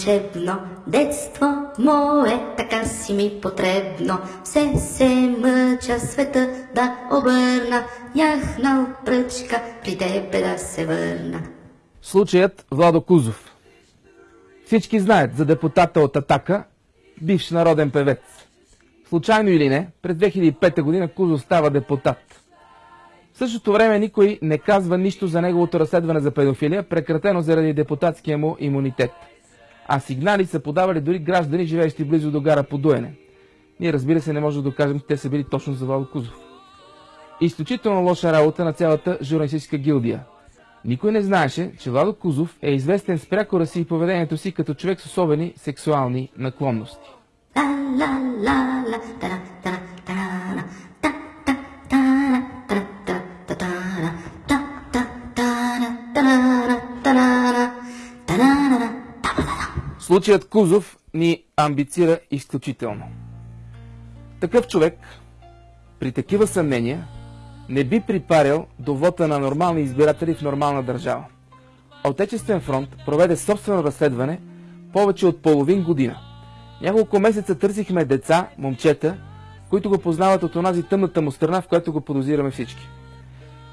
вълшебно, детство мое, така си ми потребно. Все се мъча света да обърна, яхнал пръчка при тебе да се върна. Случаят Владо Кузов. Всички знаят за депутата от Атака, бивш народен певец. Случайно или не, през 2005 година Кузов става депутат. В същото време никой не казва нищо за неговото разследване за педофилия, прекратено заради депутатския му имунитет. А сигнали са подавали дори граждани, живеещи близо до гара Подуене. Ние разбира се не можем да докажем, че те са били точно за Владо Кузов. Изключително лоша работа на цялата журналистическа гилдия. Никой не знаеше, че Владо Кузов е известен с прякора си и поведението си като човек с особени сексуални наклонности. La Случаят Кузов ни амбицира изключително. Такъв човек, при такива съмнения, не би припарял до вота на нормални избиратели в нормална държава. Отечествен фронт проведе собствено разследване повече от половин година. Няколко месеца търсихме деца, момчета, които го познават от онази тъмната му страна, в която го подозираме всички.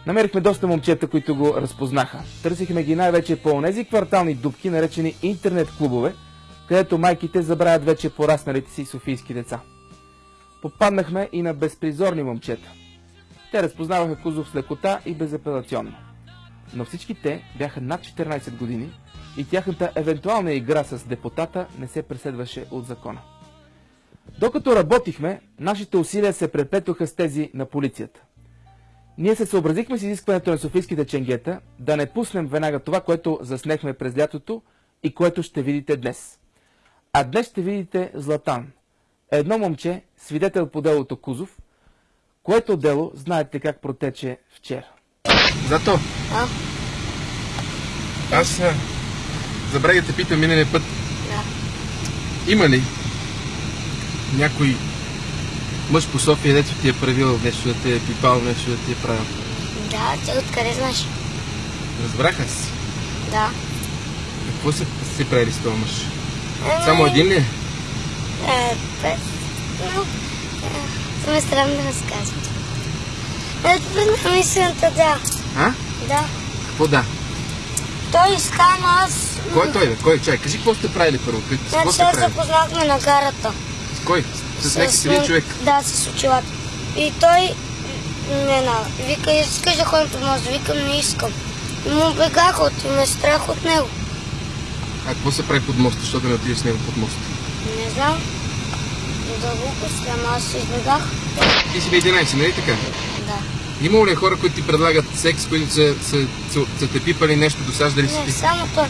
Намерихме доста момчета, които го разпознаха. Търсихме ги най-вече по онези квартални дубки, наречени интернет клубове, където майките забравят вече порасналите си софийски деца. Попаднахме и на безпризорни момчета. Те разпознаваха Кузов с лекота и безапелационно. Но всички те бяха над 14 години и тяхната евентуална игра с депутата не се преследваше от закона. Докато работихме, нашите усилия се преплетоха с тези на полицията. Ние се съобразихме с изискването на софийските ченгета да не пуснем веднага това, което заснехме през лятото и което ще видите днес. А днес ще видите Златан. Едно момче, свидетел по делото Кузов, което дело знаете как протече вчера. Зато. А? Аз забравя да те питам миналия път. Да. Има ли някой мъж по София, дето ти е правил нещо, да те е пипал, нещо да ти е правил? Да, ти откъде знаеш? Разбрах аз. Да. Какво са си правили с този мъж? Само един ли е? Е, странно да разказвам. Ето пред мислената, да. А? Да. Какво да? Той стана аз... Кой е той, бе? Кой? Чай, кажи какво сте правили първо? Какво Значи сте се правили? запознахме на гарата. С кой? С някакъв един човек. Да, с очилата. И той не на. Вика, искаш да ходим по мост. Викам, не искам. И му бегах от и ме е страх от него. А какво се прави под моста, защото да не отидеш с него под моста? Не знам. Да глупост, ама аз се избегах. Ти си бе 11, нали така? Да. Имало ли хора, които ти предлагат секс, които са, са, са, са те пипали нещо, досаждали си Не, ти? само той.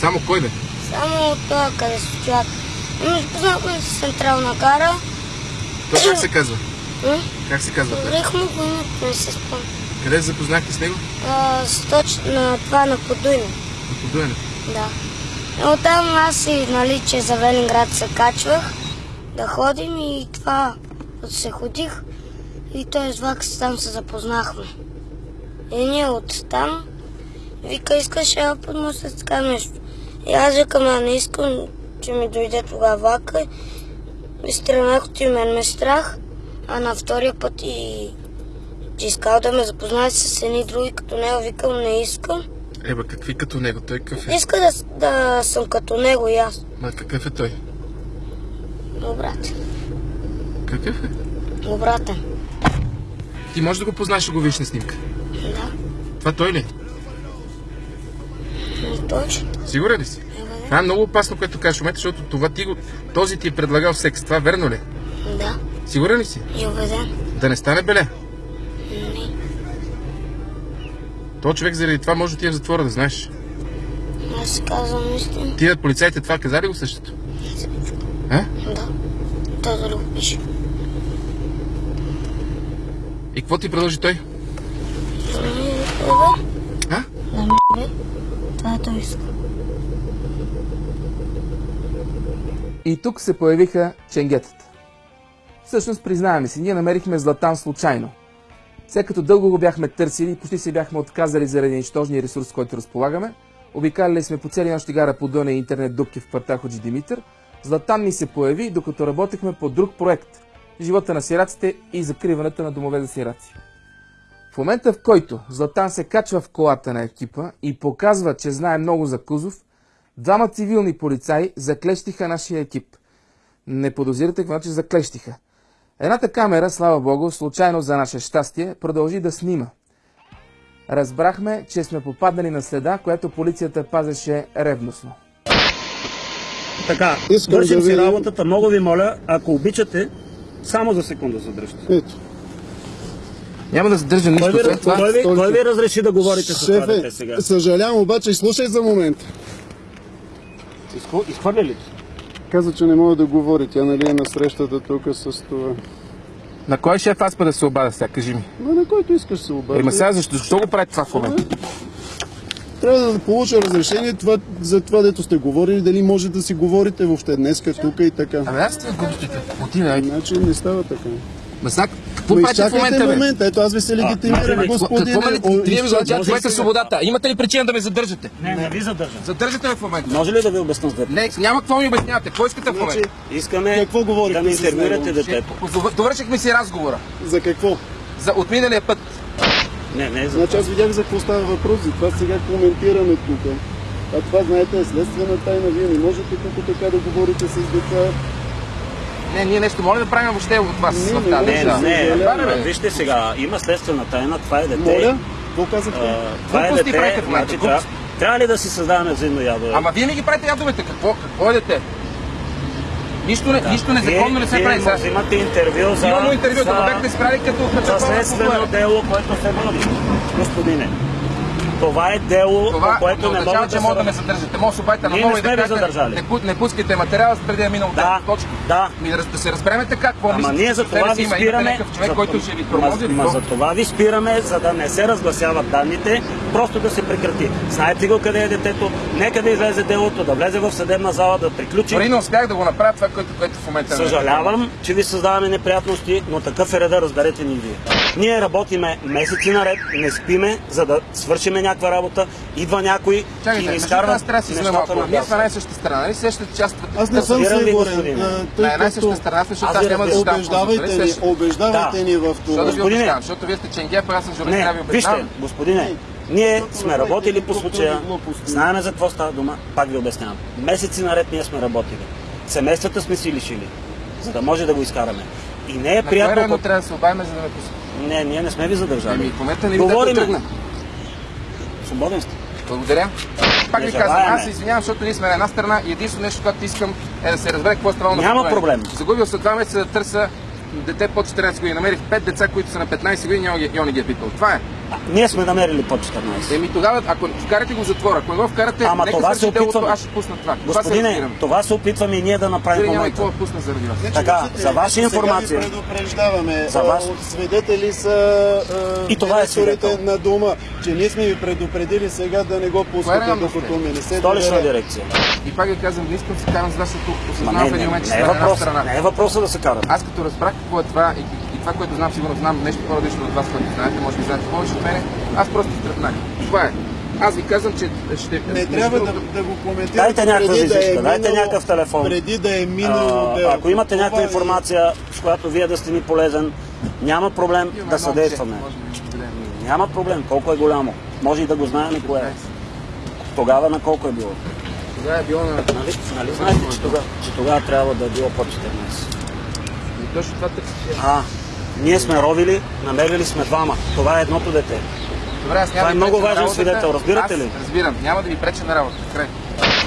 Само кой бе? Само това, къде се стоят. Ами запознахме се с централна гара. Той как се казва? М? Как се казва? той? Му го името, не се спомня. Къде се запознахте с него? А, с точ... на това на Подуйне. На Подуене. Да. Оттам аз и, нали, че за Велинград се качвах да ходим и това се ходих и той с влак там се запознахме. И ние от там вика, искаш я под моста така нещо. И аз викам, а не искам, че ми дойде тогава влака. И стръмнах от мен ме страх, а на втория път и че искал да ме запознае с едни други като него, викам, не искам. Еба, какви като него? Той какъв е? Иска да, да съм като него и аз. Ма какъв е той? Обратен. Какъв е? Обратен. Ти можеш да го познаеш, да го видиш на снимка. Да. Това той ли? е? Не точно. Сигурен ли си? Ева, Това е много опасно, което кажеш в момента, защото това ти го... този ти е предлагал секс. Това верно ли? е? Да. Сигурен ли си? И убеден. Да не стане беле. Не. То човек заради това може да отиде в затвора, да знаеш. Аз казвам истина. Ти полицайите това казали го същото? А? Да. Той да го пише. И какво ти предложи той? Да ми бе. А? Да. Това той иска. И тук се появиха ченгетата. Всъщност, признаваме си, ние намерихме Златан случайно. След като дълго го бяхме търсили почти се бяхме отказали заради нищожния ресурс, който разполагаме, Обикаляли сме по целия нощ гара по Дъна и интернет дупки в квартал Ходжи Димитър. Златан ми се появи, докато работехме по друг проект – живота на сираците и закриването на домове за сираци. В момента, в който Златан се качва в колата на екипа и показва, че знае много за Кузов, двама цивилни полицаи заклещиха нашия екип. Не подозирате какво значи заклещиха. Едната камера, слава богу, случайно за наше щастие, продължи да снима. Разбрахме, че сме попаднали на следа, която полицията пазеше ревностно. Така, Искам вършим да си видим- работата. Много ви моля, ако обичате, само за секунда задръжте. Ето. Няма да задържам Кой нищо ви, след това. кой, ви, кой ви разреши да говорите с това дете сега? съжалявам, обаче слушай за момент. Изхвърля ли? Каза, че не мога да говори. Тя нали е на срещата тук с това. На кой шеф аз па да се обада сега, кажи ми. Но на който искаш се обади. Ема сега защо, защо го правите това в момента? Трябва да получа разрешение това, за това, дето сте говорили, дали може да си говорите въобще днеска, тук и така. Абе аз ти глупостите. Отивай. Значи не става така. Ма сега, какво Ма правите в момента, бе? момент, ето аз ви се легитимирам, ма, господине. Какво ме ми за изчакайте. човека свободата? Имате ли причина да ме задържате? Не, не ви задържам. Задържате ме в момента. Може ли да ви обясня с дете? Не, няма какво ми обяснявате. Какво искате в Значи, момента? Искаме Какво говорихте да ми интервюирате детето. Дов- Довършихме си разговора. за какво? За от миналия път. Не, не, за Значи аз видях за какво става въпрос, за това сега коментираме тук. А това, знаете, е следствена тайна. Вие не можете тук така да говорите с деца. Не, ние нещо може да правим въобще от вас Не, в не тази. Не, не, не, бе. вижте сега, има следствена тайна, това е дете. Моля? Какво казахте? Това е дете, значи, трябва, ли да си създаваме взаимно ядове? Ама вие ми ги правите ядовете. Какво? Какво е дете? Нищо, не, нищо незаконно не се вие, прави. Вие Сега. му взимате интервю за, Имаме интервю, за, да бяхте спрали като за следствено дело, което се води. Господине, това е дело, Това по което не означава, могат че да може да се... ме задържате. Може да се обадите на не и да кажете, задържали. Не, не пускайте материала преди да е минал Да. Точка. да. Ми да, да се разбереме така, какво Ама мислите, ние че за това ви спираме. някакъв човек, за- който ще ви ма- тормози. ма какво? за това ви спираме, за да не се разгласяват данните, просто да се прекрати. Знаете го къде е детето, нека да излезе делото, да влезе в съдебна зала, да приключи. Дори не успях да го направя това, което, което в момента... не- Съжалявам, че ви създаваме неприятности, но такъв е реда, разберете ни вие. Ние работиме месеци наред, не спиме, за да свършиме някаква работа. Идва някой и Чакайте, ни защо изкарва аз трябва да си взема малко? Ние сме на най-същата страна, нали сещате част Аз не съм ви, сигурен. На една и като съща страна, защото Аз ви няма да нали ни, сещате? убеждавайте Да. ни в да това. ви Господине. убеждавам? Защото вие сте ченгеп, а аз съм журналист, трябва да Не, ви вижте, убеждавам. господине, ние сме работили по случая, знаеме за какво става дума, пак ви обяснявам. Месеци наред ние сме работили. Семействата сме си лишили, за да може да го изкараме. И не е приятно... трябва да се за да ме? Не, ние не сме ви Ами, задържали. в момента не ви да Говориме. тръгна. Свободен сте. Благодаря. Пак ви казвам, аз се извинявам, защото ние сме на една страна и единствено нещо, което искам е да се разбере какво е станало на Няма проблем. Загубил се два месеца да търся дете под 14 години. Намерих 5 деца, които са на 15 години, няма ги, няма не ги е питал. Това е. А, Ние сме намерили по 14. Еми тогава, ако вкарате го в затвора, ако не го вкарате, Ама нека това се делото, опитваме. аз ще пусна това. това се Господине, това се опитваме и ние да направим Дали няма и момента. да пусна заради вас. Така, Виждате, за ваша сега информация. ви предупреждаваме. За от Свидетели са а, И това е директорите свидетел. на дома, че ние сме ви предупредили сега да не го пускате, докато ми не се Столична дирекция. И пак ви казвам, не искам да се карам с вас, защото осъзнавам не, в един момент, че не, е въпрос, страна. не е въпроса да се карат. Аз като разбрах какво е това и, и това, което знам, сигурно знам нещо по-различно от вас, което знаете, може би знаете повече от мене, аз просто стръпнах. Това е. Аз ви казвам, че ще... Не между трябва да, да го коментирате Дайте някаква преди да е визитка, дайте някакъв телефон. Преди да е минало А, делото. ако имате някаква е- информация, с която вие да сте ни полезен, няма проблем Имаме да съдействаме. Няма проблем, колко е голямо. Може и да го знаем кое е. Тогава на колко е било. Тогава е било на... Нали, нали знаете, че тогава, че тогава трябва да е било по 14. И точно това търсиш. А, ние сме ровили, намерили сме двама. Това е едното дете. Добре, аз няма Това да е много важен свидетел, разбирате аз ли? разбирам, няма да ви преча на работа. Край.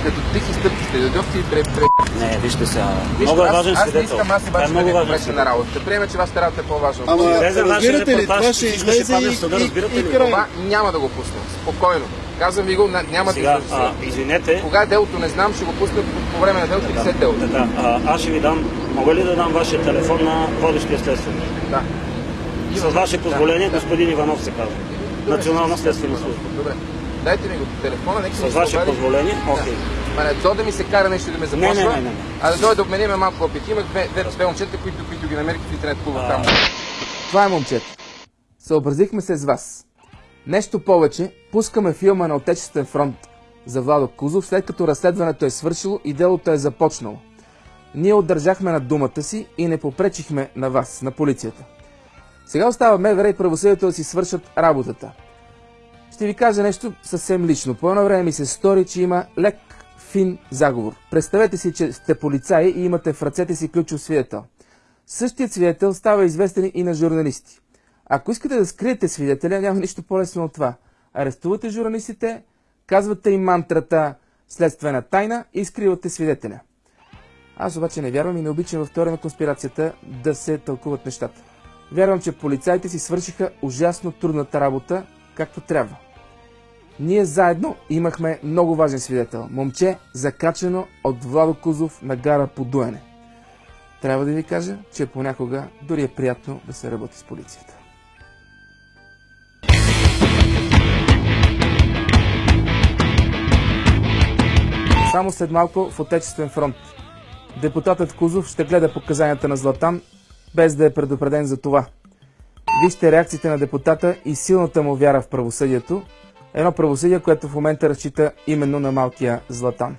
Като тихи стъпки сте, дойдохте и пре... пре... Не, вижте сега. Виж, Много е аз- важен Аз не свидетел. искам, аз Това е обаче да ви важен преча на свидетел. работа. Приеме, че вашата работа е по-важна. Ама, моята. Излезе вашия разбирате ли, репортаж, това ще всичко ще излезе падне в и, съда, и, разбирате и ли? край. Това няма да го пусна. Спокойно. Казвам ви го, няма Сега, да а, извинете, Кога е делото, не знам, ще го пусна по, време на делото или след делото. така, а, аз ще ви дам, мога ли да дам вашия телефон на водещия следствен? Да. С ваше позволение, господин Иванов се казва. Национална следствена служба. Добре. Дайте ми го по телефона, нека С ваше обади. позволение, окей. Ма не то да ми се кара нещо да ме Не, не, започва, не, не, не. а да дойде да обмениме малко опит. Имах две, две, две момчета, които, които ги намерих в интернет клуба там. Това е момчета. Съобразихме се с вас. Нещо повече, пускаме филма на Отечествен фронт за Владо Кузов, след като разследването е свършило и делото е започнало. Ние отдържахме на думата си и не попречихме на вас, на полицията. Сега остава МВР и правосъдието да си свършат работата. Ще ви кажа нещо съвсем лично. По едно време ми се стори, че има лек фин заговор. Представете си, че сте полицаи и имате в ръцете си ключов свидетел. Същият свидетел става известен и на журналисти. Ако искате да скриете свидетеля, няма нищо по-лесно от това. Арестувате журналистите, казвате им мантрата следствена тайна и скривате свидетеля. Аз обаче не вярвам и не обичам във теория на конспирацията да се тълкуват нещата. Вярвам, че полицайите си свършиха ужасно трудната работа, както трябва. Ние заедно имахме много важен свидетел. Момче, закачено от Владо Кузов на гара по дуене. Трябва да ви кажа, че понякога дори е приятно да се работи с полицията. Само след малко в Отечествен фронт. Депутатът Кузов ще гледа показанията на Златан, без да е предупреден за това. Вижте реакциите на депутата и силната му вяра в правосъдието. Едно правосъдие, което в момента разчита именно на малкия Златан.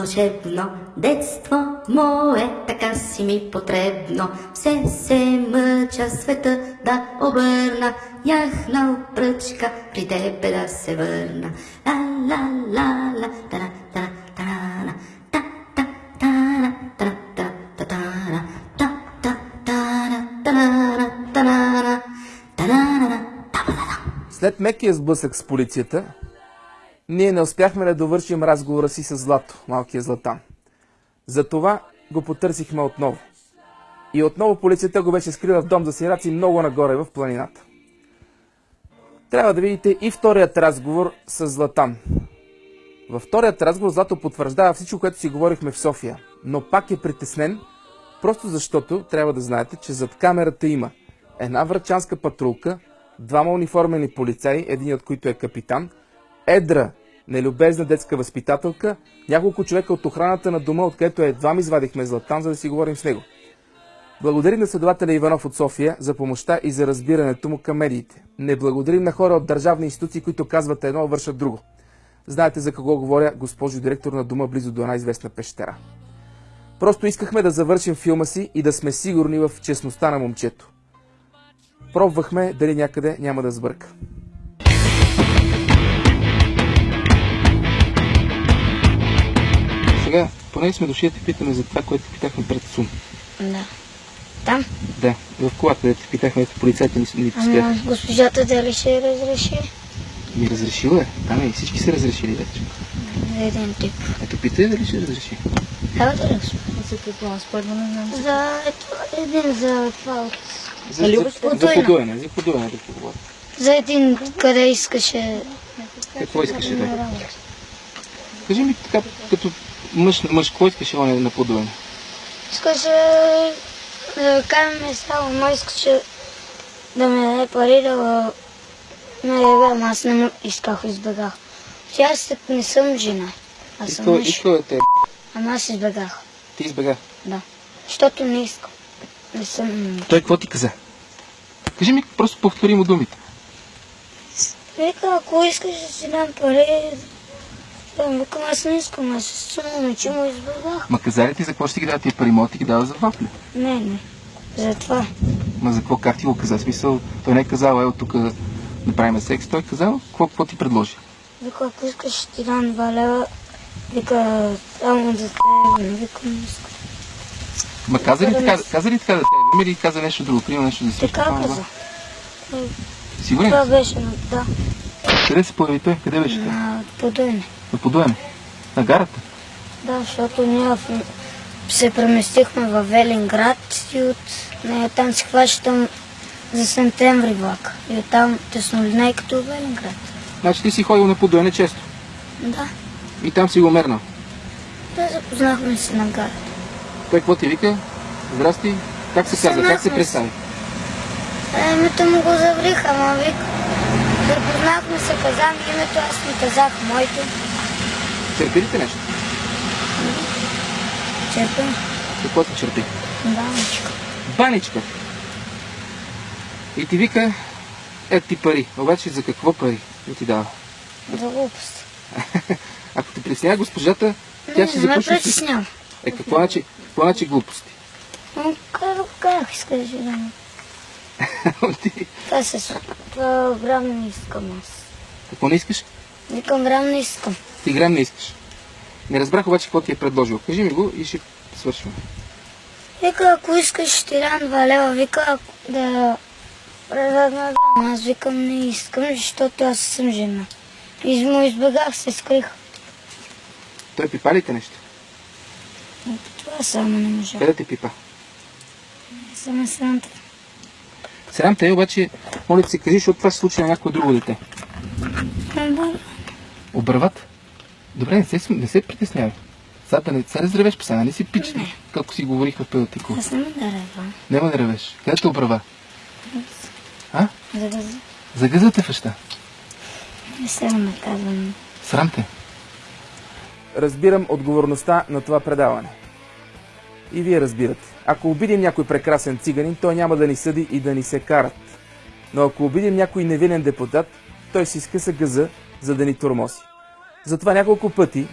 Вълшебно, детство мое, така си ми потребно. Все се мъча света да обърна, яхнал пръчка при тебе да се върна. Ла ла ла ла, та та. След мекия сблъсък с полицията, ние не успяхме да довършим разговора си с Злато, малкия Златан. Затова го потърсихме отново. И отново полицията го беше скрила в дом за сираци много нагоре в планината. Трябва да видите и вторият разговор с Златан. Във вторият разговор Злато потвърждава всичко, което си говорихме в София, но пак е притеснен, просто защото трябва да знаете, че зад камерата има една врачанска патрулка, двама униформени полицаи, един от които е капитан, едра, нелюбезна детска възпитателка, няколко човека от охраната на дома, откъдето едва ми извадихме Златан, за да си говорим с него. Благодарим на следователя Иванов от София за помощта и за разбирането му към медиите. Не благодарим на хора от държавни институции, които казват едно, вършат друго. Знаете за кого говоря, госпожо директор на дома близо до една известна пещера. Просто искахме да завършим филма си и да сме сигурни в честността на момчето. Пробвахме дали някъде няма да сбърка. Сега, поне сме дошли да те питаме за това, което питахме пред Сум. Да. Там? Да, в колата, да те питахме, ето полицайите ни, ни Ама госпожата дали ще разреши? Ми разрешила е. Там и всички са разрешили вече. За един тип. Ето питай дали ще разреши. Трябва да разреши. За какво? Аз първо не знам. За ето, един за това от... За, за, за подуене, за подуене да поговоря. За един, къде искаше Какво искаше да да? Кажи ми така, като мъж, на мъж, кой искаше он е на подуене? Искаше да караме само, но искаше да ми даде пари да ме ебем. Аз не му исках, избегах. Че аз не съм жена. Аз съм мъж. кой е те? Ама аз избегах. Ти избега. Да. Защото не искам. Не съм... Той какво ти каза? Кажи ми, просто повтори му думите. Вика, ако искаш да си дам пари, викам, аз не искам, аз се сумам, че му избегах. Ма каза ли ти за какво ще ти ги дава тия пари? Мога да ти ги дава за вафли. Не, не. Затова. Ма за какво, как ти го каза? Смисъл, той не е казал, ел тук да правим секс. Той е казал, какво, какво ти предложи? Вика, ако искаш, ще ти дам два лева. Вика, само за теб. Викам, не искам. Ма каза ли така, не. каза ли така да те? Или каза нещо друго? Примерно нещо да си Така каза. Сигурен? Това беше да. Къде се появи той? Къде беше той? На подуене. На подуеме. На гарата. Да, защото ние се преместихме в Велинград и от нея там си хващам за септември влак. И оттам теснолинейката в Велинград. Значи ти си ходил на подуене често. Да. И там си го мернал. Да, запознахме се на гарата. Той какво ти вика? Здрасти. Как се казва? Как се се. представи? А, името му го заврих, ама вик. Запознахме се, каза ми името, аз му казах моето. Търпи ли те нещо? черпа. Какво се черпи? Баничка. Баничка. И ти вика, е ти пари. Обаче за какво пари да ти дава? За глупост. Ако те притеснява госпожата, тя ще не ме започне... притеснява. Е, какво значи, какво значи глупости? Как, искаш да? Ти- Това се това грам не искам аз. какво не искаш? Викам грам не искам. Ти грам не искаш. Не разбрах обаче какво ти е предложил. Кажи ми го и ще свършваме. Вика, ако искаш, ще ти дам два лева. Вика, да предадна да. Аз викам, не искам, защото аз съм жена. И му избегах, се скрих. Той пипа ли те нещо? Това само не можа. Къде да те пипа? Само срамта. Срам те, е, обаче, моля ти се, кажи, защото това се случи на някое друго дете. Обърват? Добре, не се, не се притеснявай. Сега да не се разревеш пса, нали си пич, както си говорихме в педатико. Аз няма да ревам. Няма да ревеш. Къде те обрава? А? За да Загъзате фъща. не се да казвам. Срам те. Разбирам отговорността на това предаване. И вие разбирате. Ако обидим някой прекрасен циганин, той няма да ни съди и да ни се карат. Но ако обидим някой невинен депутат, той си скъса гъза, за да ни тормози. Затова няколко пъти,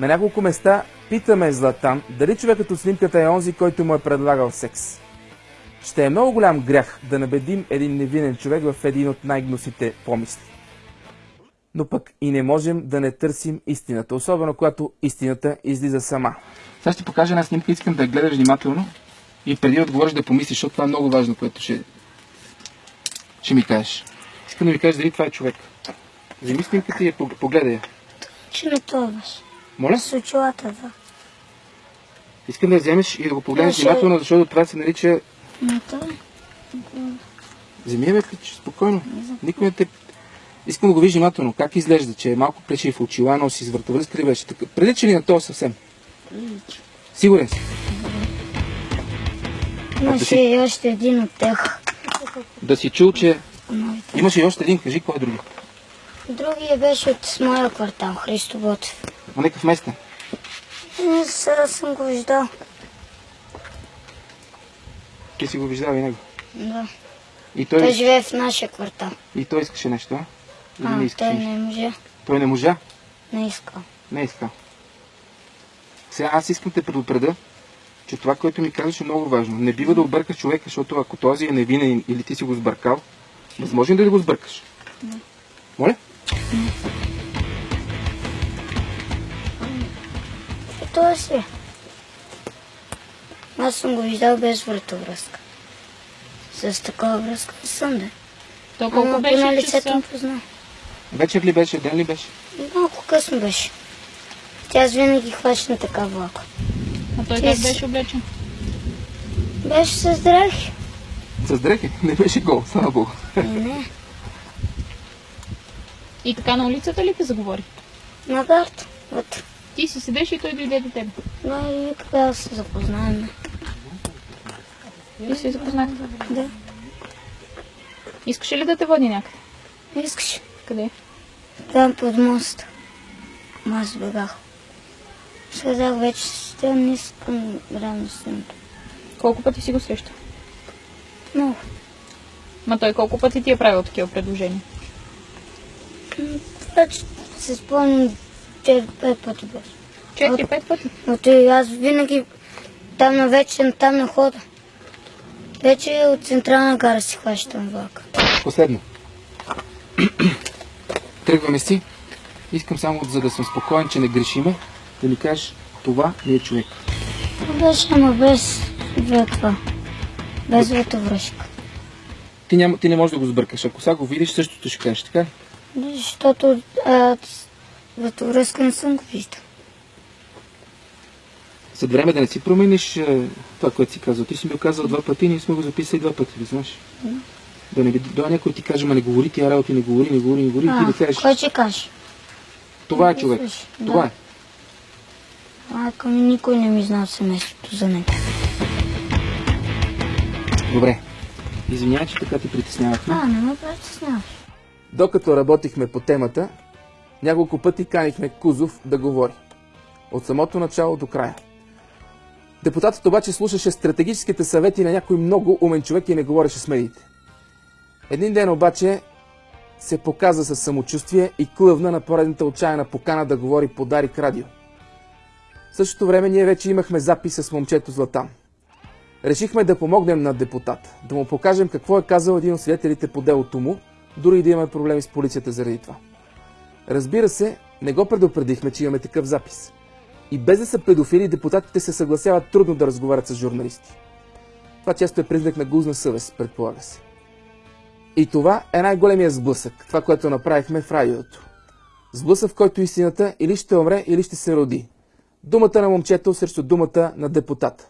на няколко места, питаме Златан дали човекът от снимката е онзи, който му е предлагал секс. Ще е много голям грях да набедим един невинен човек в един от най-гнусните помисли. Но пък и не можем да не търсим истината, особено когато истината излиза сама. Сега ще покажа една снимка, искам да я гледаш внимателно и преди да отговориш да помислиш, защото това е много важно, което ще, ще ми кажеш. Искам да ми кажеш дали това е човек. Вземи снимката и я пог- погледай. Че не това беше. Моля? С очилата, да. Искам да вземеш и да го погледнеш Може- внимателно, защото това се нарича... Не това. Вземи бе, пич, спокойно. Никой не те... Искам да го видиш внимателно. Как изглежда, че е малко плешив, очила, носи с ли беше? Така... Прилича ли на това съвсем? Сигурен си. Имаше и още един от тях. Да си чул, че... Имаше и още един. Кажи, кой е други? Другия беше от моя квартал, Христо Ботев. На някакъв местен. Не, сега съм го виждал. Ти си го виждал и него. Да. И Той той, живее в нашия квартал. и той искаше нещо, а? Или А, не искаше той нещо? не може. Той не можа? Не иска. Не е искал. Сега аз искам да те предупреда, че това, което ми казваш е много важно. Не бива да объркаш човека, защото ако този е невинен или ти си го сбъркал, възможно ли да го сбъркаш? Моля? И той си. е. Аз съм го виждал без вратовръзка. С такава връзка не съм, да. То колко Ама беше поне лицето часа? му познал. Вечер ли беше, ден ли беше? Малко късно беше. Тя аз винаги хващам така влака. А той Ти как си- беше облечен? Беше с дрехи. С дрехи? Не беше гол, слава богу. Не, не. И така на улицата ли те заговори? На гарта. Вътре. Ти си седеш и той дойде до теб. Да, и да се запознаем. И се запознахте. Да. Искаше ли да те води някъде? Искаш. Къде? Там под моста. Аз бегах. Сказах вече, ще не искам рано съм. Колко пъти си го среща? Много. Ма той колко пъти ти е правил такива предложения? Че се спомням, че пет пъти беше. Четири-пет пъти. Но той аз винаги там на вечер, там на хода. Вече от централна гара си хващам влака. Последно. Тръгваме си. Искам само, за да съм спокоен, че не грешиме, да ми кажеш, това не е човек. Беше, ама без ветва. Без ветовръшка. Ти, няма, ти не можеш да го сбъркаш. Ако сега го видиш, същото ще кажеш, така Защото а, ветовръзка не съм го виждал. След време да не си промениш това, което си казал. Ти си ми го казал два пъти, ние сме го записали два пъти, да знаеш. Да не би да някой ти каже, ма не говори тия работи, не говори, не говори, не говори, и ти А, да кажеш, кой ще каже? това е човек. Слушай, Това да. е. Ми никой не ми знал семейството за него. Добре. Извинявай, че така те притеснявахме. А, не ме притесняваш. Докато работихме по темата, няколко пъти канихме Кузов да говори. От самото начало до края. Депутатът обаче слушаше стратегическите съвети на някой много умен човек и не говореше с медиите. Един ден обаче се показа със самочувствие и клъвна на поредната отчаяна покана да говори по Дарик радио. В същото време ние вече имахме запис с момчето Златан. Решихме да помогнем на депутат, да му покажем какво е казал един от свидетелите по делото му, дори и да имаме проблеми с полицията заради това. Разбира се, не го предупредихме, че имаме такъв запис. И без да са педофили, депутатите се съгласяват трудно да разговарят с журналисти. Това често е признак на гузна съвест, предполага се. И това е най-големия сблъсък, това, което направихме в радиото. Сблъсък, в който истината или ще умре, или ще се роди. Думата на момчето срещу думата на депутата.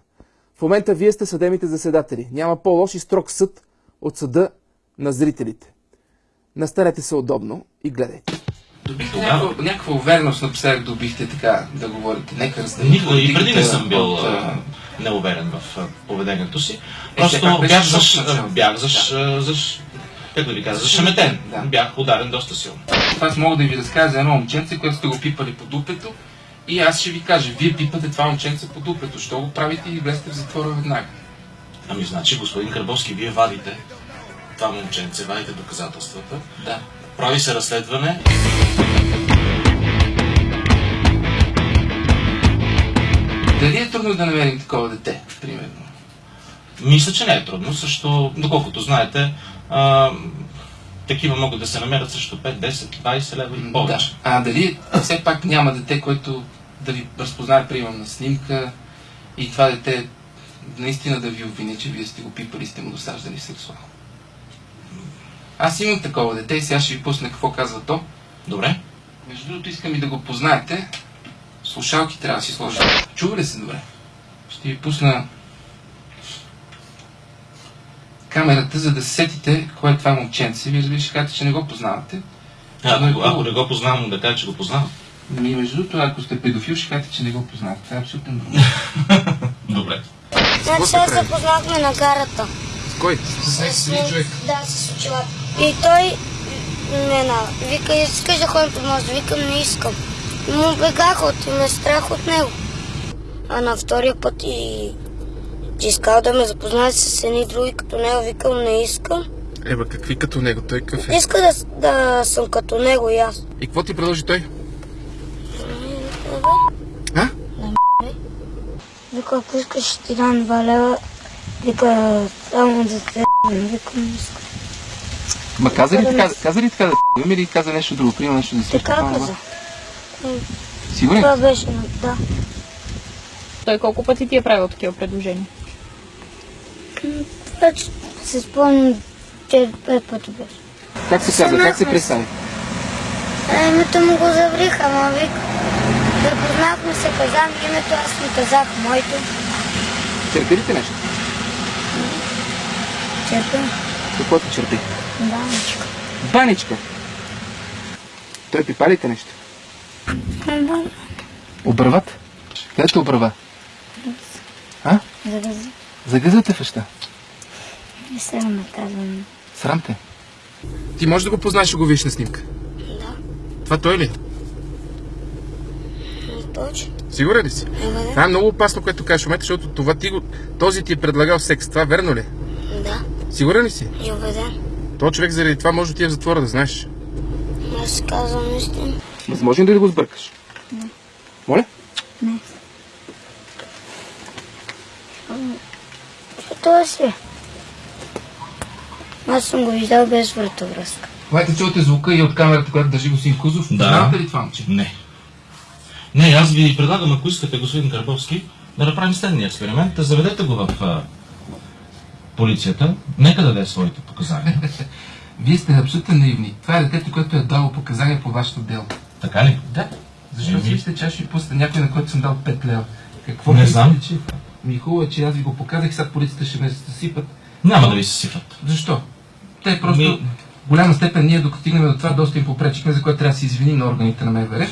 В момента вие сте съдебните заседатели. Няма по-лош и строг съд от съда на зрителите. Настанете се удобно и гледайте. Добихте някаква, някаква увереност напоследък добихте така да говорите. Нека разделим Никога и преди не съм бил от, а, неуверен в поведението си. Е, Просто беше бях, заш, бях заш, заш, как да ви кажа, зашеметен. Да. Бях ударен доста силно. Аз мога да ви разкажа за едно момченце, което сте го пипали по дупето и аз ще ви кажа, вие пипате това момченце по дупето, що го правите и влезте в затвора веднага. Ами значи, господин Карбовски, вие вадите това момченце, вадите доказателствата, Да. прави се разследване. Дали е трудно да намерим такова дете, примерно? Мисля, че не е трудно, също, доколкото знаете, а, такива могат да се намерят също 5, 10, 20 лева и повече. Да. А дали все пак няма дете, което да ви разпознае, примерно, на снимка и това дете наистина да ви обвини, че вие сте го пипали и сте му досаждали сексуално? Аз имам такова дете и сега ще ви пусна какво казва то. Добре? Между другото искам и да го познаете. Слушалки трябва да си сложа. Чува ли се добре? Ще ви пусна камерата, за да се сетите кое е това момченце. Вие разбира ще кажете, че не го познавате. А, е ако, ако не го познавам, да кажа, че го познавам. Ми, между другото, ако сте педофил, ще кажете, че не го познавате. Това е абсолютно нормално. Добре. Значи сега се познахме на гарата. С кой? С някакъв човек. Да, с очилата. И той ме на... Вика, искаш да ходим по мост? Викам, не искам. И му бегах от и ме страх от него. А на втория път и че искал да ме запознае с едни други като него. Викам, не искам. Еба, какви като него? Той какъв е? Иска да, да съм като него и аз. И какво ти предложи той? А? Вика, ако искаш, ще ти дам два лева. Вика, само за те. Викам, не искам. Ма каза ли така, каза ли така да т***ем или каза нещо друго? Примерно нещо да се Така каза. Сигурен? Това беше, на- да. Той колко пъти ти е правил такива предложения? Вече се спомням, че пет пъти беше. Как се казва? Как се представи? А името му го заврих, ама вика. Запознахме се, казах името, аз му казах моето. Черпи ли те нещо? Черпя. Какво ти черпи? Баничка. Баничка. Той пипа ли те нещо? Да, Обръват? Къде те обръва? А? за да Загъзате феща. не се ме казвам. Срам те. Ти можеш да го познаеш и го видиш на снимка. Да, Това той ли? не точно. Сигурен ли си? Ема Това е много опасно, което кажеш в момента, защото това ти го, този ти е предлагал секс. Това верно ли? е? Да, Сигурен ли си? и убеден. То човек заради това може да ти е в затвора, да знаеш. Аз казвам истина. Възможно ли да го сбъркаш? Моля? Що е си? Аз съм го видял без вратовръзка. Майте, чувате звука и от камерата, която държи господин Кузов. Да. Познавате ли това момче? Не. Не, аз ви предлагам, ако искате, господин Карбовски, да направим следния експеримент. Да заведете го в а, полицията. Нека даде своите показания. Вие сте абсолютно наивни. Това е детето, което е дало показания по вашето дело. така ли? Да. Защо си аз ще ви пусна някой, на който съм дал 5 лева? Какво Не знам. че... Ми хубаво е, че аз ви го показах, сега полицията ще ме съсипат. Няма да ви се сипат. Защо? Те просто... Ми- голяма степен ние, докато стигнем до това, доста им попречихме, за което трябва да се извиним на органите на МВР.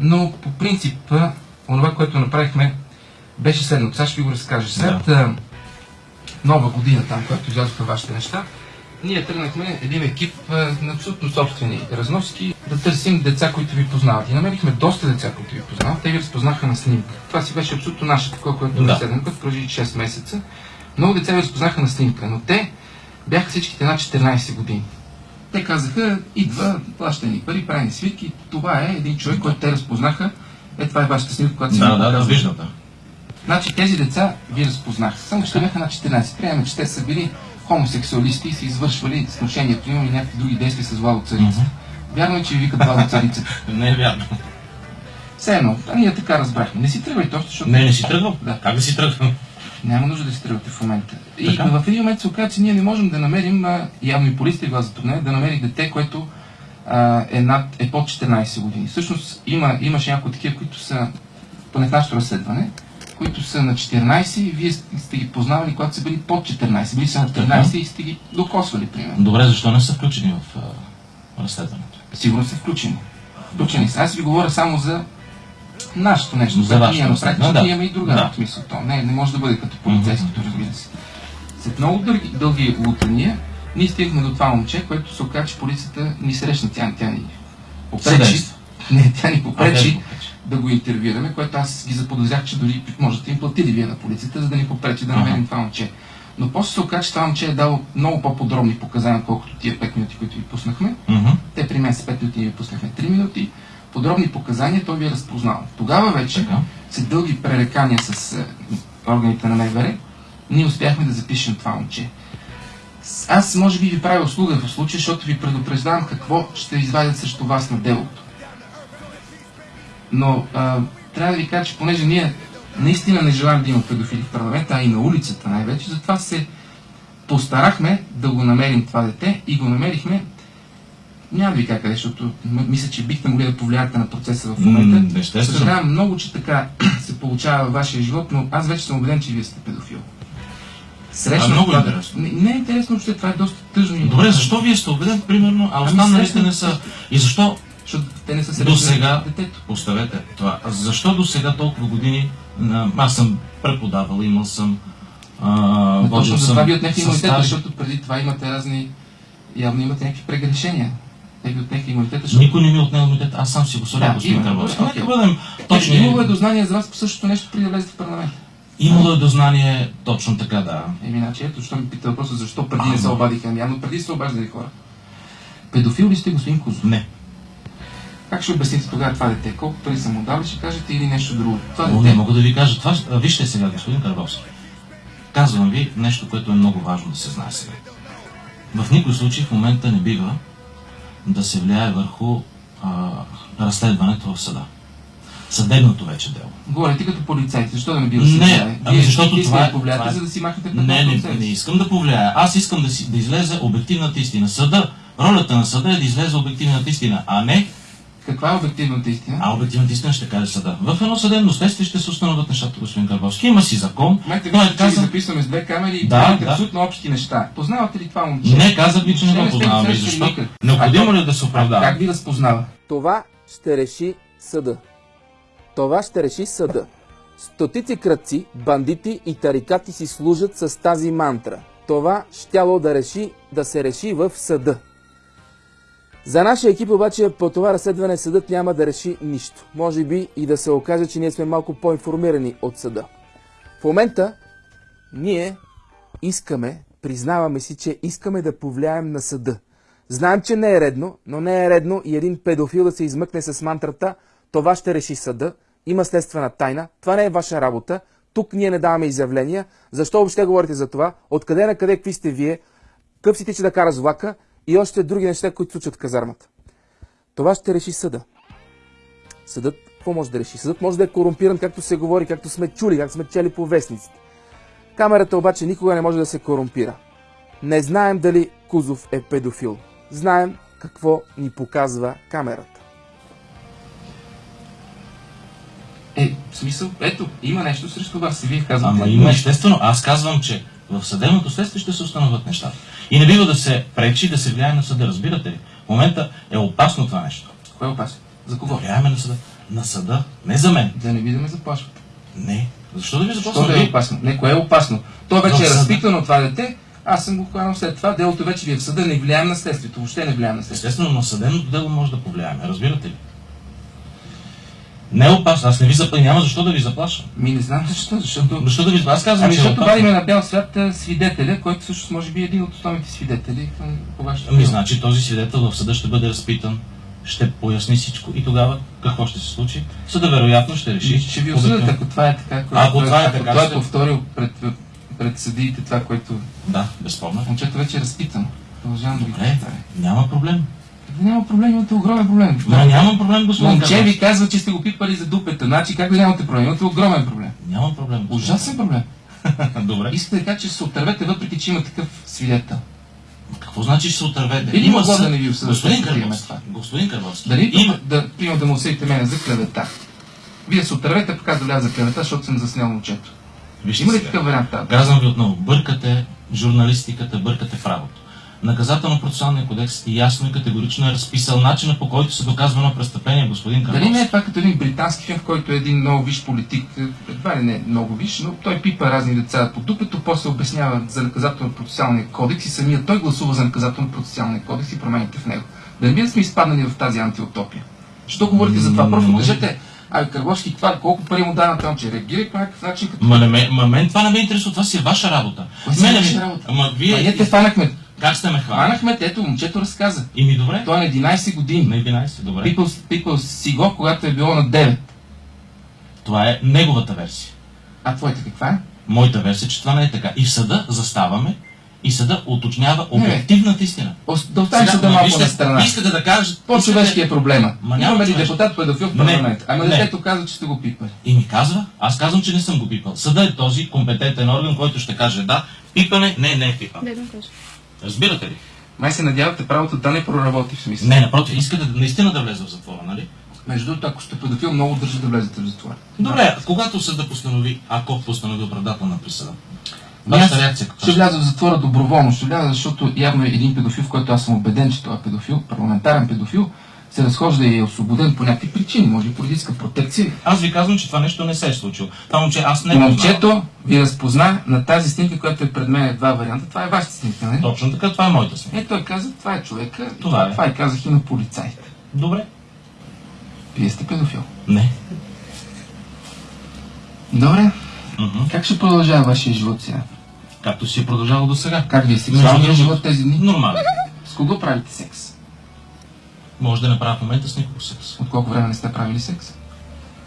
Но по принцип, онова, което направихме, беше следното. Сега ще ви го разкажа. След а, нова година там, когато излязоха вашите неща, Ние тръгнахме един екип на абсолютно собствени разноски да търсим деца, които ви познават. И намерихме доста деца, които ви познават. Те ви разпознаха на снимка. Това си беше абсолютно наше такова, което Да. разследване, което продължи 6 месеца. Много деца ви разпознаха на снимка, но те бяха всичките над 14 години. Те казаха, идва, плаща ни пари, прави ни свитки. Това е един човек, който те разпознаха. Е, това е вашата снимка, която си Да, да, да, виждам, да. Значи тези деца ви разпознаха. Само че бяха на 14. Приемаме, че те са били хомосексуалисти са извършвали сношението им и някакви други действия с Владо Царица. Вярно е, че ви викат Владо Царица. Не е вярно. Все едно, а ние така разбрахме. Не си тръгвайте още, защото... Не, не си тръгвам. Да. Как да си тръгвам? Няма нужда да си тръгвате в момента. И Така. в един момент се оказа, че ние не можем да намерим, явно и полицията ви го затруднена, да намери дете, което а, е, над, е под 14 години. Всъщност има, имаше някои такива, които са, поне в нашето разследване, които са на 14 и вие сте ги познавали, когато са били под 14. Били са на 13 и сте ги докосвали, примерно. Добре, защо не са включени в а, разследването? Сигурно са включени. Включени са. Аз ви говоря само за нашето нещо, За което ние разследване, Защото да. имаме и друга Да. смисъл. То не, не може да бъде като полицейското, разбира се. След много дълги, дълги лутания, ние стигнахме до това момче, което се оказа, че полицията ни срещна. Тя, тя ни попречи. Не, тя ни А, попречи попречи. Да го интервюираме, което аз ги заподозрях, че дори можете им платили вие на полицията, за да ни попречи да намерим Ага. това момче. Но после се оказа, че това момче е дало много по-подробни показания, колкото тия 5 минути, които ви пуснахме. Мгм. Те при мен са 5 минути, ви пуснахме 3 минути. Подробни показания той ви е разпознал. Тогава вече, Така. след дълги пререкания с е, органите на МВР, ние успяхме да запишем това момче. С- Аз може би ви правя услуга в случая, защото ви предупреждавам какво ще извадят срещу вас на делото. Но а, трябва да ви кажа, че понеже ние наистина не желаем да има педофили в парламента, а и на улицата най-вече, затова се постарахме да го намерим това дете и го намерихме няма да ви кажа къде, защото мисля, че бихте могли да повлияете на процеса в момента. Съжалявам много, че така се получава във вашия живот, но аз вече съм убеден, че вие сте педофил. Срещна А, много това- интересно. Не, не е интересно, че това е доста тъжно. Добре, защо вие сте убеден, примерно, а Ами, останалите не са? И защо Защото те не са до срещнали сега, детето. оставете това, а защо до сега толкова години, а, аз съм преподавал, имал съм, а, точно за това ви отнеха имунитета, защото преди това имате разни... Явно имате някакви прегрешения. Те ви отнеха имунитета, защото... Никой не ми отнел имунитет, аз сам си го Да, господин добре, Нека бъдем точни. Имало е дознание за вас по същото нещо преди да влезете в парламент. Имало е дознание, точно така, да. Еми, значи, ето, защо ми пита въпроса, защо преди не се обадиха? Ами, явно преди се обаждали хора. Педофил ли сте, господин Кузов? Не. Как ще обясните тогава това дете? Колко пари са му дали, ще кажете или нещо друго? Това Но дете, не мога да ви кажа това. Вижте сега, господин Карбовски. Казвам ви нещо, което е много важно да се знае сега. В никой случай в момента не бива да се влияе върху а, разследването в съда. Съдебното вече дело. говорите като полицайите, защо да не бива да се Не, ами защото това да е- повлияете, това е- за да си махнете Не, не, не си. искам да повлияя. Аз искам да, си, да излезе обективната истина. Съда, ролята на съда е да излезе обективната истина, а не Каква е обективната истина? а обективната истина ще каже съда. В едно съдебно следствие ще се установят нещата, господин Карбовски. Има си закон. Майте Той е казан... записваме с две камери и Да, да. абсолютно общи неща. Познавате ли това момче? Не, казах ви, че не го познавам. Защо? Необходимо А ли е да се оправдава? Как ви разпознава? Това ще реши съда. Това ще реши съда. Стотици кръци, бандити и тарикати си служат с тази мантра. Това щяло да реши да се реши в съда. За нашия екип обаче по това разследване съдът няма да реши нищо. Може би и да се окаже, че ние сме малко по-информирани от съда. В момента ние искаме, признаваме си, че искаме да повлияем на съда. Знаем, че не е редно, но не е редно и един педофил да се измъкне с мантрата това ще реши съда, има следствена тайна, това не е ваша работа, тук ние не даваме изявления, защо въобще говорите за това, откъде на къде, какви сте вие, къв си тича да кара с влака и още други неща, които случат в казармата. Това ще реши съда. Съдът какво може да реши? Съдът може да е корумпиран, както се говори, както сме чули, както сме чели по вестниците. Камерата обаче никога не може да се корумпира. Не знаем дали Кузов е педофил. Знаем какво ни показва камерата. Е, в смисъл, ето, има нещо срещу вас и вие казвате. Ама има естествено. Аз казвам, че в съдебното следствие ще се установят нещата. И не бива да се пречи, да се влияе на съда. Разбирате ли? В момента е опасно това нещо. Кое е опасно? За кого? Влияеме на съда. На съда. Не за мен. Да не ви да ме заплашвате. Не. Защо да ви Защо започна? да е опасно? Не, кое е опасно? То вече е разпитано това дете, Аз съм го хванал след това. Делото вече ви е в съда, не влияем на следствието. Въобще не влияем на следствието. Естествено, но съдебното дело може да повлияеме, разбирате ли? Не е опасно, аз не ви заплашвам, няма защо да ви заплашвам. Ми не знам защо, защото... Защо да ви аз казвам, Ами, че е защото опасно. вадиме на бял свят а, свидетеля, който всъщност може би е един от основните свидетели към- по вашето Ами, значи този свидетел в съда ще бъде разпитан, ще поясни всичко и тогава какво ще се случи? Съда вероятно ще реши. Ще ви осъдят, ако това е така. което- Ако това е така, Той е повторил пред, пред съдиите това, което... Да, безспорно. Момчето вече е разпитано. Продължавам да ви няма проблем. Да няма проблем, имате огромен проблем. Но нямам проблем, господин Момче ви казва, че сте го пипали за дупета. Значи как да нямате проблем? Имате огромен проблем. Нямам проблем. Ужасен проблем. Добре. Искате да кажа, че се отървете, въпреки че има такъв свидетел. Какво значи ще се отървете? Би ли могло съд- да не ви осъдят, Господин това? господин Карбовски, Дали има... има... да, примерно да му осъдите мене за клевета? Вие се отървете, пък аз да за клевета, защото съм заснел момчето. Вижте Има ли такъв вариант? Казвам ви отново, бъркате журналистиката, бъркате правото. Наказателно-процесуалния кодекс ясно и категорично е разписал начина по който се доказва едно престъпление, господин Карбовски. Дали не е това като един британски филм, в който е един много виш политик, едва ли не е много виш, но той пипа разни деца по дупето, после обяснява за наказателно-процесуалния кодекс и самия той гласува за наказателно-процесуалния кодекс и промените в него. Да не би да сме изпаднали в тази антиутопия? Що говорите за това? Просто кажете, ай, Карбовски, това, колко пари му на това, че реагирай по някакъв начин, като... Ма, не ме, ма мен това не ме интересува, това си е ваша работа. Кое си е ваша работа? Ама вие... Ма ние те фанахме. Как сте ме хванали? Хванахме, те, ето, момчето разказа. И ми добре. Той е на 11 години. На 11, добре. Пипал, пипал си го, когато е било на 9. Това е неговата версия. А твоята каква е? Моята версия, че това не е така. И в съда заставаме и съда уточнява Не, не. обективната истина. Ос- Да оставим съда ма, малко вижте, на страна. Искате да кажете... По-човешки е проблема. Ма няма Имаме ли депутат педофил в Не. парламент? Ама Не. детето казва, че сте го пипали. И ми казва, аз казвам, че не съм го пипал. Съда е този компетентен орган, който ще каже да, пипане, не, не е пипане. Дай да го кажа. Разбирате ли? Май се надявате правото да не проработи в смисъл. Не, напротив, искате наистина да влезе в затвора, нали? Между другото, ако сте педофил, много държа да влезете в затвора. Добре, когато съда постанови, ако постанови оправдателна присъда, Ами вашата реакция каква Ще вляза в затвора доброволно. Ще вляза, защото явно е един педофил, в който аз съм убеден, че той е педофил, парламентарен педофил, се разхожда и е освободен по някакви причини, може би политическа протекция. Аз ви казвам, че това нещо не се е случило. Това момче аз не момчето ви разпозна на тази снимка, която е пред мен е два варианта. Това е вашата снимка, не? Точно така, това е моята снимка. Е, той каза, това е човека. и Това е. Това и казах и на полицаите. Добре. Вие сте педофил. Не. Добре. Мгм. Как ще продължава вашия живот сега? Както си е продължало до сега. Как ви е сексуалният Между живот тези дни? Нормално. С кого правите секс? Може да не правя в момента с никого секс. От колко време не сте правили секс?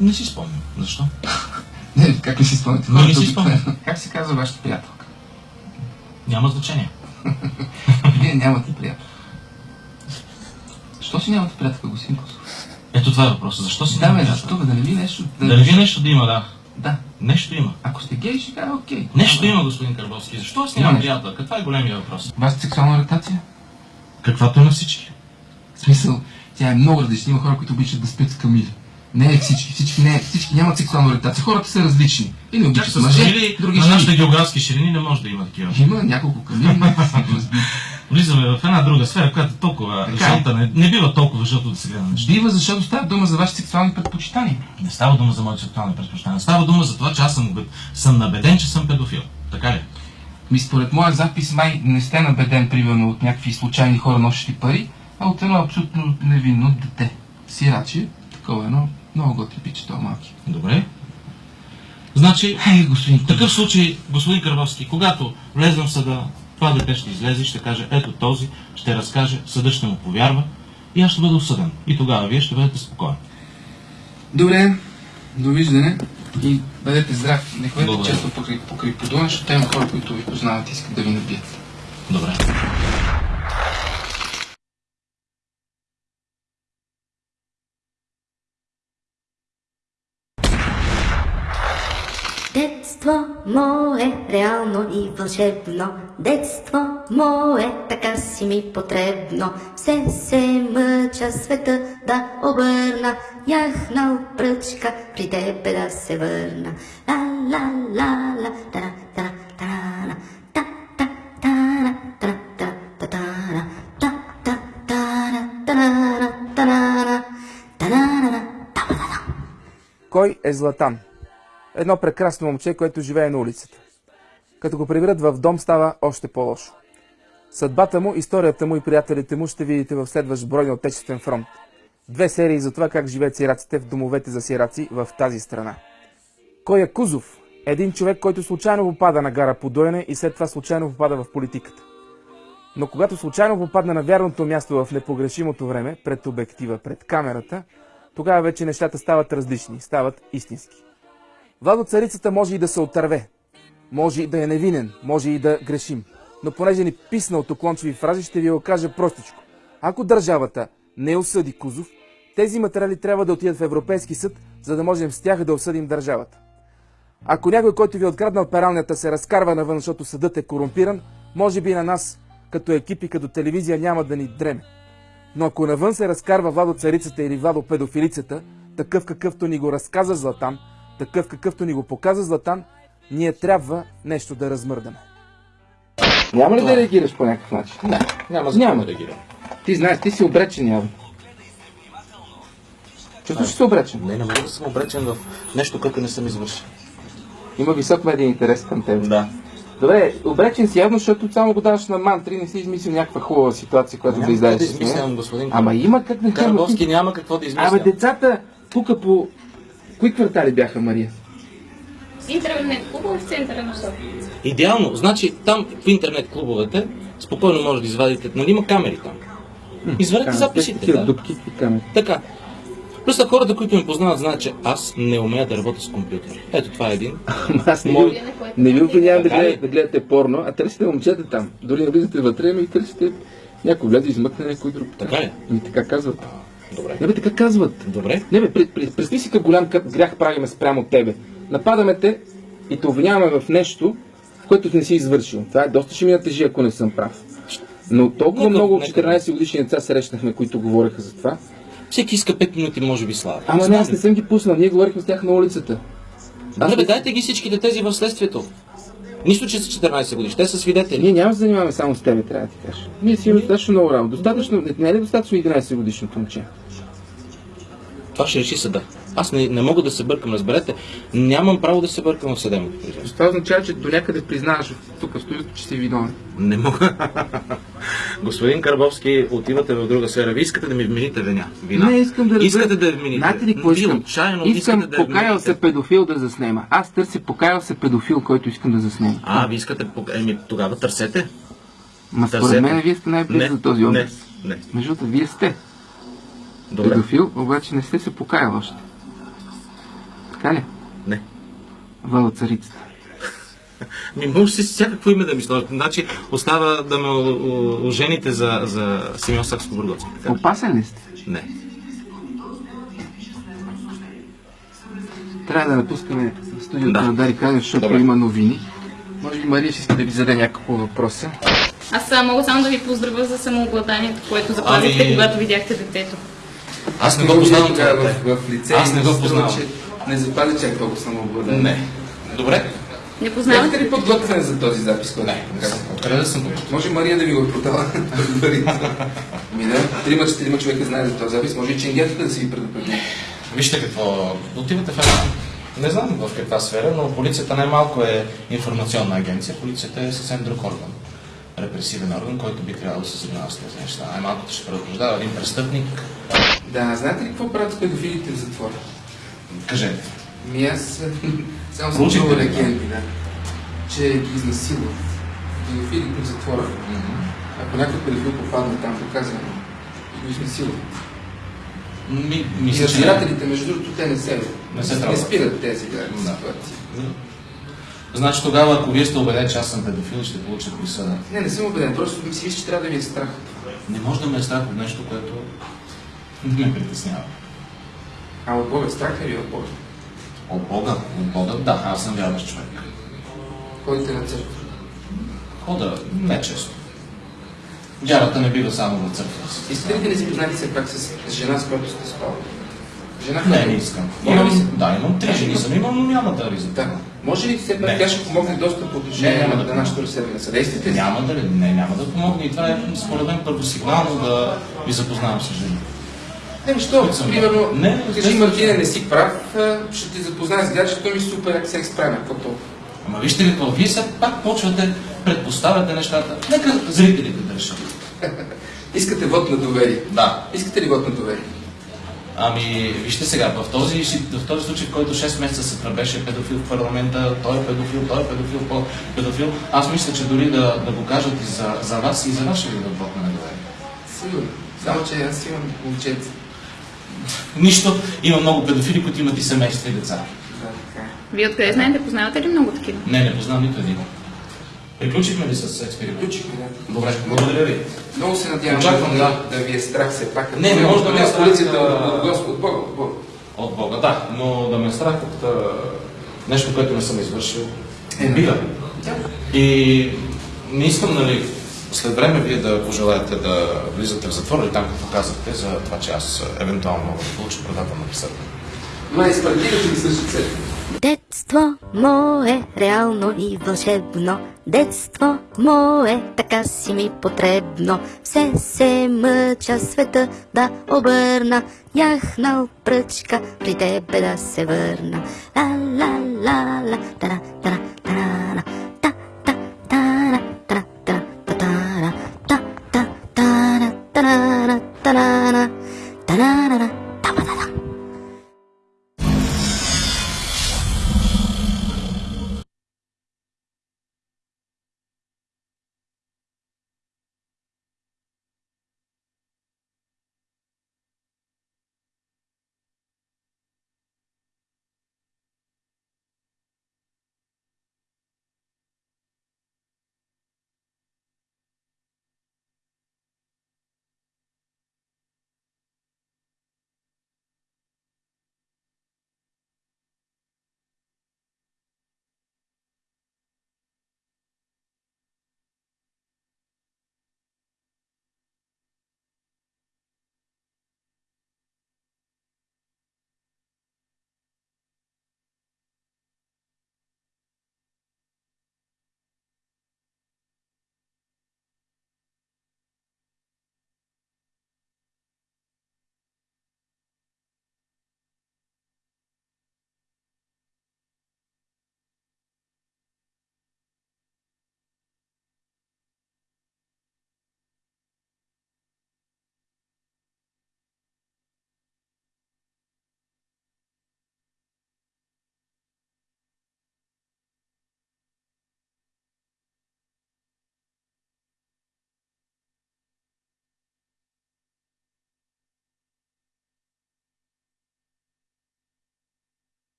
Не си спомням. Защо? Не, как не си спомняте? Не, не си спомням. Как се казва вашата приятелка? Няма значение. Вие нямате приятел. Що си нямате приятелка, господин Косов? Ето това е въпросът. Защо си Да, бе, защо? бе, Да не ви нещо... Да не ви нещо да има, да. Да. Нещо има. Ако сте гей, ще кажа окей. Нещо има, господин Карбовски. Защо аз нямам приятелка? Това е големия въпрос. Вашата сексуална ориентация? Каквато е на всички. В смисъл, тя е много различна. Има хора, които обичат да спят с камили. Не е всички, всички, не, всички нямат сексуална ориентация. Хората са различни. Или Чак обичат с мъже, камили други на нашите географски ширини не може да има такива. Има няколко камили, разбити. Влизаме в една друга сфера, която толкова Така е. не, не бива толкова жълто да се гледа на неща. Дива, защото става дума за вашите сексуални предпочитания. Не става дума за моите сексуални предпочитания. Става дума за това, че аз съм, съм набеден, че съм педофил. Така ли? Ми според моя запис май не сте набеден, примерно, от някакви случайни хора нощи пари, а от едно абсолютно невинно дете. Сираче, такова едно, много го трепиче, това малки. Добре. Значи, Ей, господин в такъв случай, господин Карбовски, когато влезем в съда, това дете ще излезе и ще каже, ето този, ще разкаже, съдът ще му повярва и аз ще бъда осъден. И тогава вие ще бъдете спокойни. Добре, довиждане и бъдете здрави. Не ходете Благодаря. често покрай, покрай подуна, защото има хора, които ви познават и искат да ви набият. Добре. Детство мое, реално и вълшебно, детство мое, така си ми потребно. Все се мъча света да обърна, яхнал пръчка при тебе да се върна. Ла ла ла ла, тара тара тара, та та Кой е Златан? Едно прекрасно момче, което живее на улицата. Като го приберат в дом, става още по-лошо. Съдбата му, историята му и приятелите му ще видите в следващ брой на Отечествен фронт. Две серии за това как живеят сираците в домовете за сираци в тази страна. Кой е Кузов? Един човек, който случайно попада на гара Подоене и след това случайно попада в политиката. Но когато случайно попадне на вярното място в непогрешимото време, пред обектива, пред камерата, тогава вече нещата стават различни, стават истински. Владо царицата може и да се отърве, може и да е невинен, може и да грешим. Но понеже ни писна от оклончиви фрази, ще ви го кажа простичко. Ако държавата не осъди Кузов, тези материали трябва да отидат в Европейски съд, за да можем с тях да осъдим държавата. Ако някой, който ви е откраднал пералнята, се разкарва навън, защото съдът е корумпиран, може би на нас, като екип и като телевизия, няма да ни дреме. Но ако навън се разкарва Владо царицата или Владо педофилицата, такъв какъвто ни го разказа Златан, такъв какъвто ни го показа Златан, ние трябва нещо да размърдаме. Няма ли да реагираш по някакъв начин? Не, няма за Няма. да реагирам. Ти знаеш, ти си обречен явно. Чувстваш ли се обречен? Не, не мога да съм обречен в нещо, което не съм извършил. Има висок медиен интерес към теб. Да. Добре, обречен си явно, защото само го даваш на мантри, не си измислил някаква хубава ситуация, която да Няма излезеш да измислям, господин Ама има как да Карбовски няма какво да измисля. Абе, децата тук по... Кои квартали бяха, Мария? Интернет клуба в центъра на София. Идеално. Значи там в интернет клубовете спокойно може да извадите, нали има камери там. Извадете записите. Такива Да. дупки и камери. Така. Плюс на хората, които ме познават, знаят, че аз не умея да работя с компютър. Ето това е един. Ама аз не, Мой- ви, не ви обвинявам да, гледате, да гледате порно, а търсите момчета там. Дори не влизате вътре, ами търсите някой и измъкне някой друг. Така ли? Ми така казват. Добре. Не бе, така казват. Добре. Не бе, пред- пред- представи си как голям грях правиме спрямо тебе. Нападаме те и те обвиняваме в нещо, което не си извършил. Това е доста ще ми натежи, ако не съм прав. Но толкова Нека- много нека- 14 годишни деца срещнахме, които говореха за това. Всеки иска 5 минути, може би, слава. Ама не, аз не съм ги пуснал, ние говорихме с тях на улицата. Добре, бе, дайте ги всичките тези в следствието. Нищо, че са 14 години. Те са свидетели. Ние няма да занимаваме само с тебе, трябва да ти кажа. Ние си имаме достатъчно много работа. Достатъчно, не, не е ли достатъчно 11 годишното момче? Това ще реши съда. Аз не, не мога да се бъркам, разберете. Нямам право да се бъркам в съдебното производство. Това означава, че до някъде признаваш тук в студиото, че си виновен. Не мога. Господин Карбовски, отивате в друга сфера. Вие искате да ми вмените вина. вина. Не искам да разбера. Искате да вмените. Знаете ли какво искам? отчаяно искам да покаял се педофил да заснема. Аз търся покаял се педофил, който искам да заснема. А, вие искате... Еми, тогава търсете. Ма според мен вие сте най-близо Не, за този не, образ. не. Между другото, вие сте Добре. педофил, обаче не сте се покаял още. Така ли? Не. Вала царицата. Ми може си всякакво име да ми сложите. Значи остава да ме ожените за, за Симеон Сакско Бургоцки. Опасен ли сте? Не. Трябва да напускаме студиото Да. на Дари Канев, защото Добре. има новини. Може би Мария ще иска да ви зададе няколко въпроса. Аз а, мога само да ви поздравя за самообладанието, което запазихте, Ами- когато видяхте детето. Аз не го познавам това в, в лице. Аз не ми го познавам. че Не запази чак толкова самообладание. Не. Добре. Не Имате познавате ли подготвяне за този запис? който Не, не съм. Откъде да съм подготвен? Може Мария да ви го е продала предварително. Ми да, трима, четирима човека знаят за този запис. Може и ченгетата да си ви предупреди. Вижте какво. Отивате в една. Не знам в каква сфера, но полицията най-малко е информационна агенция. Полицията е съвсем друг орган. Репресивен орган, който би трябвало да се занимава с тези неща. Най-малкото ще предупреждава един престъпник. Да, знаете ли какво правят педофилите в затвора? Кажете. Ми аз само съм чувал легенди, да. Че ги изнасилват. Педофилите в затвора. Ако някой педофил попадне там, и го изнасилват. Ми, мисля, разбирателите, между другото, те не се, Не се не спират тези да, Да. ситуации. Значи тогава, ако вие сте убеден, че аз съм педофил, ще получа присъда. Не, не съм убеден, просто ми си мисля, че трябва да ви е страх. Не може да ме е страх от нещо, което ме притеснява. А от Бога страх ли ви от Бога? От Бога, от Бога, да, аз съм вярващ човек. Ходите на църква. Хода не често. Вярата не бива само в църква. Искате ли да не признаете все пак с жена, с която сте спали? Жена, Не, не искам. Се. Имам, да, имам три жени съм имам, но няма да влизам. Да. Може ли все пак Не. тя ще помогне доста по отношение Не, на да на нашето разследване? Съдействате ли? Няма да, не, няма да помогне и това е според мен първосигнално да ви запознавам с жени. Не, що, Които съм- примерно, Не, кажи Мартина, не си прав, ще ти запозная с гаджето ми супер секс правим, какво толкова? Ама вижте какво, вие сега пак почвате, предпоставяте нещата. Нека зрителите да решат. Искате вод на доверие. Да. Искате ли вод на доверие? Ами, вижте сега, в този, в този случай, в който 6 месеца се тръбеше педофил в парламента, той е педофил, той е педофил, той е педофил, аз мисля, че дори да, да го кажат и за, за вас и за ще ви вод на недоверие. Сигурно. Само, че аз имам момченце. Нищо, има много педофили, които имат и семейства и деца. Вие откъде знаете? Познавате ли много такива? Не, не познавам нито един. Приключихме ли с експеримент? Включихме, да. Добре, благодаря ви. Много се надявам Очаквам, да, да. ви е страх все пак. Не, не може да ме е страх, полицията, от Господ, от Бога, от Бога. От Бога, да, но да ме е страх от нещо, което не съм извършил. Е, бива. Да. И не искам, нали, след време вие да пожелаете да влизате в затвора или там, като казахте, за това, че аз а, евентуално мога да получа предателна присъда. Май, спартирате ли също цели? Детство мое, реално и вълшебно. Детство мое, така си ми потребно. Все се мъча света да обърна. Яхнал пръчка, при тебе да се върна. Ла ла